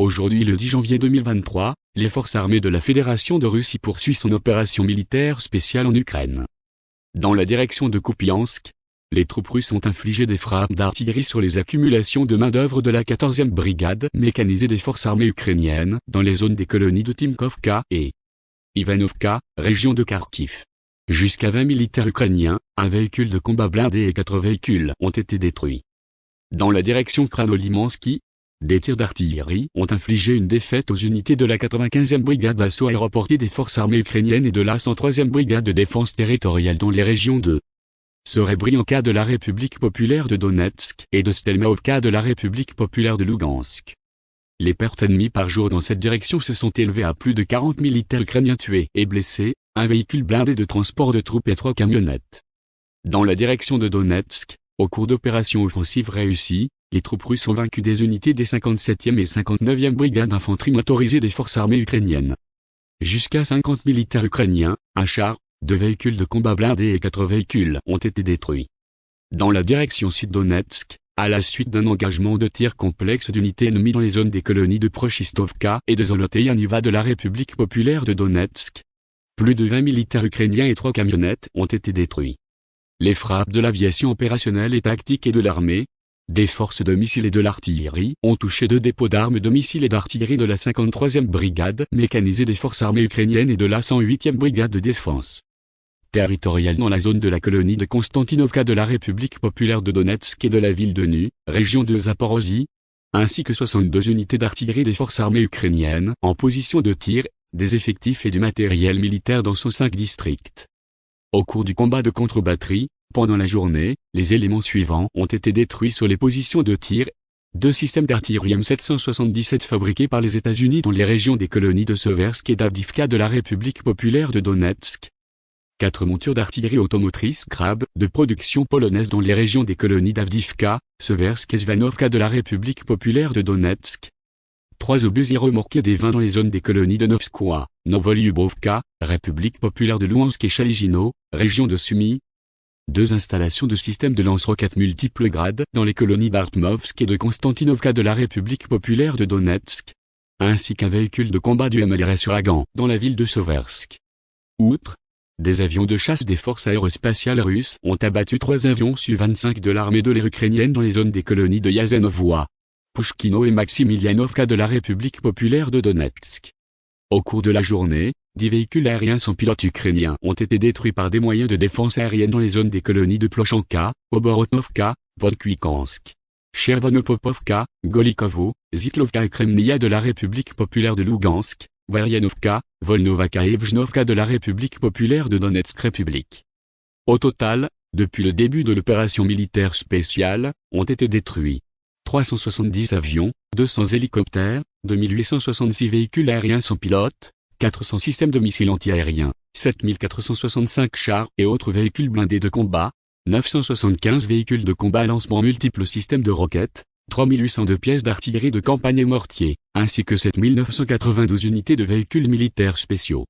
Aujourd'hui le 10 janvier 2023, les forces armées de la Fédération de Russie poursuivent son opération militaire spéciale en Ukraine. Dans la direction de Kupiansk, les troupes russes ont infligé des frappes d'artillerie sur les accumulations de main-d'œuvre de la 14e brigade mécanisée des forces armées ukrainiennes dans les zones des colonies de Timkovka et Ivanovka, région de Kharkiv. Jusqu'à 20 militaires ukrainiens, un véhicule de combat blindé et quatre véhicules ont été détruits. Dans la direction Kranolimansky, des tirs d'artillerie ont infligé une défaite aux unités de la 95e brigade d'assaut aéroportée des forces armées ukrainiennes et de la 103e brigade de défense territoriale dans les régions de Serebrianka de la République populaire de Donetsk et de Stelmaovka de la République populaire de Lugansk. Les pertes ennemies par jour dans cette direction se sont élevées à plus de 40 militaires ukrainiens tués et blessés, un véhicule blindé de transport de troupes et trois camionnettes. Dans la direction de Donetsk, au cours d'opérations offensives réussies, les troupes russes ont vaincu des unités des 57e et 59e brigades d'infanterie motorisées des forces armées ukrainiennes. Jusqu'à 50 militaires ukrainiens, un char, deux véhicules de combat blindés et quatre véhicules ont été détruits. Dans la direction sud-Donetsk, à la suite d'un engagement de tir complexe d'unités ennemies dans les zones des colonies de Prochistovka et de Zoloteyaniva de la République populaire de Donetsk, plus de 20 militaires ukrainiens et trois camionnettes ont été détruits. Les frappes de l'aviation opérationnelle et tactique et de l'armée, des forces de missiles et de l'artillerie ont touché deux dépôts d'armes de missiles et d'artillerie de la 53e brigade mécanisée des forces armées ukrainiennes et de la 108e brigade de défense territoriale dans la zone de la colonie de Konstantinovka de la République populaire de Donetsk et de la ville de Nu, région de Zaporozhye, ainsi que 62 unités d'artillerie des forces armées ukrainiennes en position de tir, des effectifs et du matériel militaire dans son cinq districts. Au cours du combat de contre-batterie, pendant la journée, les éléments suivants ont été détruits sur les positions de tir. Deux systèmes d'artillerie M777 fabriqués par les États-Unis dans les régions des colonies de Seversk et d'Avdivka de la République populaire de Donetsk. Quatre montures d'artillerie automotrice Grab de production polonaise dans les régions des colonies d'Avdivka, Seversk et Zvanovka de la République populaire de Donetsk. Trois obusiers remorqués des vins dans les zones des colonies de Novskoye, Novolyubovka, République populaire de Louhansk et Chaligino, région de Sumy, deux installations de systèmes de lance-roquettes multiples grades dans les colonies d'Artmovsk et de Konstantinovka de la République populaire de Donetsk, ainsi qu'un véhicule de combat du MLRS Uragan dans la ville de Soversk. Outre, des avions de chasse des forces aérospatiales russes ont abattu trois avions Su-25 de l'armée de l'air ukrainienne dans les zones des colonies de Yazanovoa, Pushkino et Maximilianovka de la République populaire de Donetsk. Au cours de la journée, Dix véhicules aériens sans pilote ukrainiens ont été détruits par des moyens de défense aérienne dans les zones des colonies de Plochanka, Oborotnovka, Vodkuikansk, Chervonopopovka, Golikovo, Zitlovka et Kremlia de la République populaire de Lugansk, Varyanovka, Volnovaka et Vjnovka de la République populaire de Donetsk République. Au total, depuis le début de l'opération militaire spéciale, ont été détruits 370 avions, 200 hélicoptères, 2866 véhicules aériens sans pilote, 400 systèmes de missiles antiaériens, 7465 chars et autres véhicules blindés de combat, 975 véhicules de combat à lancement multiples systèmes de roquettes, 3802 pièces d'artillerie de campagne et mortiers, ainsi que 7992 unités de véhicules militaires spéciaux.